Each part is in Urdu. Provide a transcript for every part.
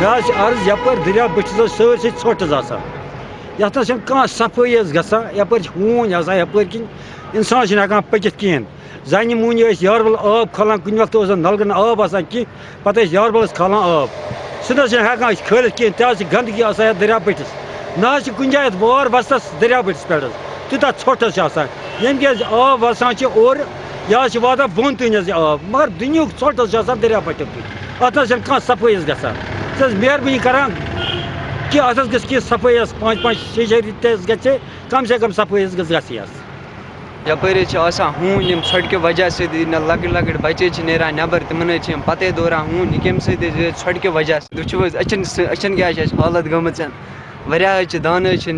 مےٚ عرض یپٲرۍ دٔریاو بٔٹھِس حظ سٲرسٕے ژھۄٹھ حظ آسان یَتھ نہ چھَنہٕ کانٛہہ صفٲیی حظ گژھان یپٲرۍ چھِ ہوٗنۍ آسان یپٲرۍ کِنۍ اِنسان چھِنہٕ ہٮ۪کان پٔکِتھ کِہیٖنۍ زَنہِ موٗنہِ ٲسۍ یاربل آب کھالان کُنہِ وقتہٕ اوس نہٕ نلکن آب آسان کینٛہہ پَتہٕ ٲسۍ یاربلس کھالان آب سُہ نہ حظ چھِنہٕ ہٮ۪کان أسۍ کھٲلِتھ کِہیٖنۍ تہِ حظ چھِ گنٛدگی آسان یَتھ دٔریاو بٔٹھِس نہ حظ چھِ کُنہِ جایہِ یَتھ وار وَستَس دٔریاو بٔٹھِس پٮ۪ٹھ حظ تیوٗتاہ ژھۄٹھ حظ چھِ آسان ییٚمہِ کہِ حظ آب وَسان چھِ اورٕ یہِ حظ چھِ واتان بۄن تانۍ حظ یہِ آب مگر دُنیُہُک ژھۄٹھ حظ چھُ آسان دٔریاو بٔٹھِس کِنۍ اَتھ حظ چھَنہٕ کانٛہہ صفٲیی حظ گژھان ژٕ حظ مہربٲنی کَران کہِ اَتھ حظ گٔژھ کینٛہہ صفٲیی حظ پانٛژھ پانٛژھ شیٚے شیٚے سے کَم صفٲیی حظ گٔژھ گژھٕنۍ حظ یپٲرۍ وجہ سۭتۍ ییٚلہِ نہٕ لۄکٕٹۍ نیران نٮ۪بر تِمن حظ دوران ہوٗنۍ یہِ کَمہِ سۭتۍ وجہ سۭتۍ وٕچھِو حظ أچھن حالت گٔمٕژ واریاہ حظ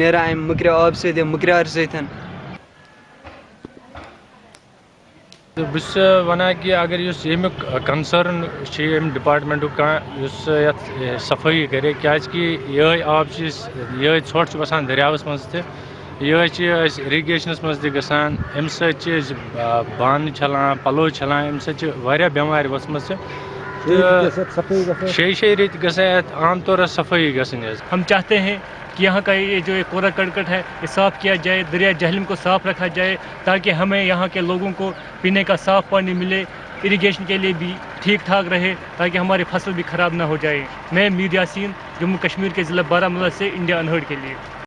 نیران اَمہِ مٔکرِ آبہٕ سۭتۍ اَمہِ مٔکریٛار سۭتۍ بہٕ اگر اس امیک کنسرن ام ییٚمہِ کس کانٛہہ صفائی کرے صفٲیی کَرے یہ آب یہ أسۍ یِہوٚے ژھۄٹھ مز وَسان اریگیشنس مز تہِ ام چھِ أسۍ اِرِگیشنَس منٛز تہِ گژھان اَمہِ سۭتۍ شیٚیہِ شیٚیہِ ریٚتۍ اَتھ عام طورَس صفٲیی گژھٕنۍ حظ ہم چاہتے ہیں کہ یہاں کا یہ جو کوڑا کرکٹ ہے یہ صاف کیا جائے دریا جہلم کو صاف رکھا جائے تاکہ ہمیں یہاں کے لوگوں کو پینے کا صاف پانی ملے اریگیشن کے لیے بھی ٹھیک ٹھاک رہے تاکہ ہماری فصل بھی خراب نہ ہو جائے۔ میں میر یاسین جموں کشمیر کے ضلع بارہ مولہ سے انڈیا انہرڈ کے لیے۔